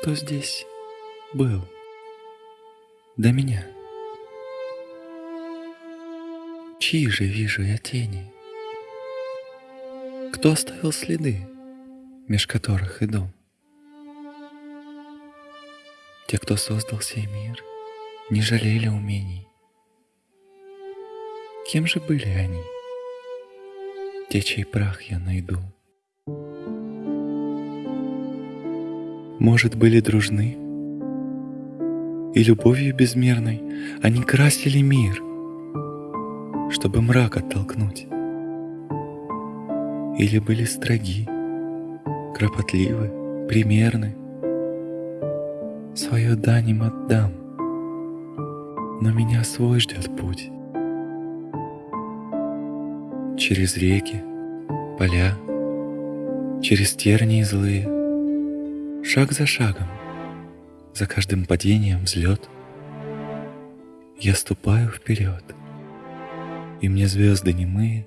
кто здесь был до меня? Чьи же вижу я тени? Кто оставил следы, меж которых иду? Те, кто создал сей мир, не жалели умений. Кем же были они? Те, чей прах я найду. Может, были дружны, и любовью безмерной они красили мир, чтобы мрак оттолкнуть. Или были строги, кропотливы, примерны. Свою дань им отдам, но меня свой ждет путь. Через реки, поля, через тернии злые, Шаг за шагом, за каждым падением взлет, Я ступаю вперед, и мне звезды немые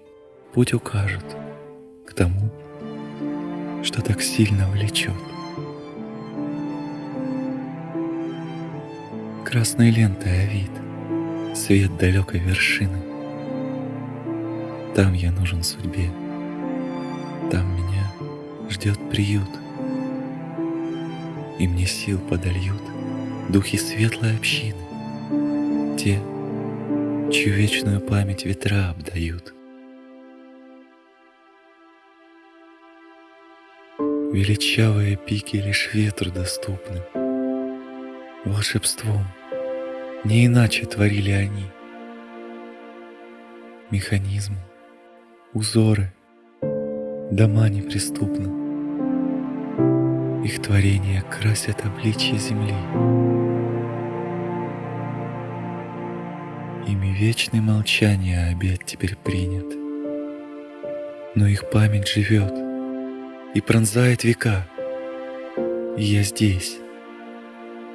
Путь укажут к тому, что так сильно влечет. Красной лентой овид, свет далекой вершины. Там я нужен судьбе, там меня ждет приют — и мне сил подольют духи светлой общины, те, чью вечную память ветра обдают. Величавые пики лишь ветру доступны. Волшебством не иначе творили они. Механизмы, узоры, дома неприступны. Их творения красят обличье земли. Ими вечное молчание обед теперь принят. Но их память живет и пронзает века. И я здесь,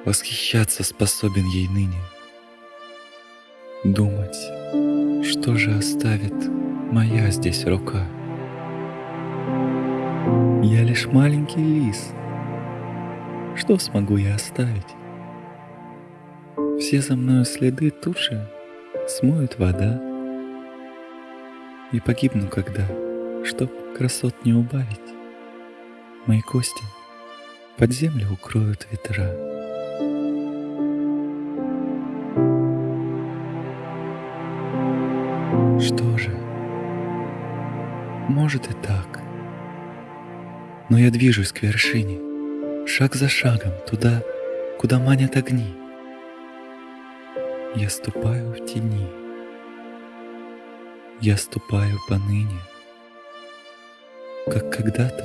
восхищаться способен ей ныне. Думать, что же оставит моя здесь рука. Я лишь маленький лис — что смогу я оставить? Все за мною следы тут же смоет вода. И погибну когда, чтоб красот не убавить. Мои кости под землю укроют ветра. Что же? Может и так. Но я движусь к вершине шаг за шагом туда, куда манят огни. Я ступаю в тени, я ступаю поныне, как когда-то,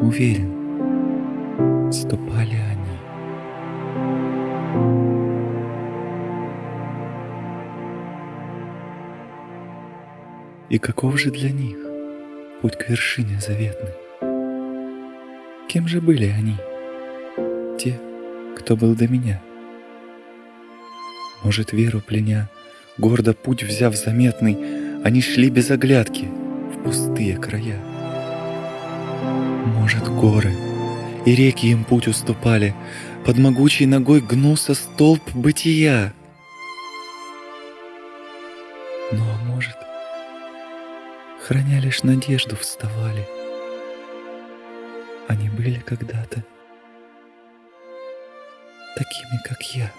уверен, ступали они. И каков же для них путь к вершине заветной? Кем же были они? Те, кто был до меня. Может, веру пленя, гордо путь взяв заметный, они шли без оглядки в пустые края. Может, горы и реки им путь уступали, под могучей ногой гнулся столб бытия. Ну а может, храня лишь надежду вставали, они были когда-то такими, как я.